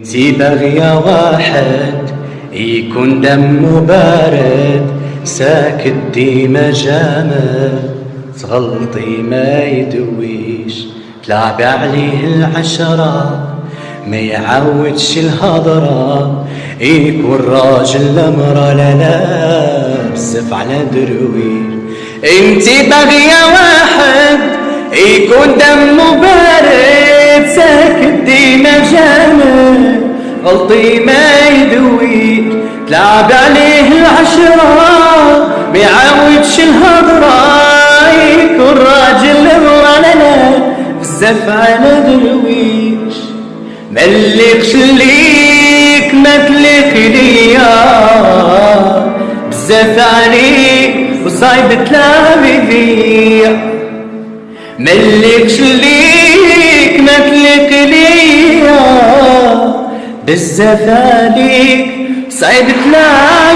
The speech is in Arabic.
انتي باغية واحد يكون دمه بارد ساكت ديما جامد. تغلطي ما يدويش تلعبي عليه العشرة ما يعودش الهضرة. يكون راجل لمرة لا لا بزف على درويش انتي باغية واحد يكون دمه بارد غلطي ما يدوي. تلعب عليه العشرة بيعاودش الهضرة. يكون راجل ولا بزاف على درويش. ملكش ليك ما تليق ليا. بزاف عليك وصايب تلعب يضيع ملكش ليك عليك صعيب تلاقي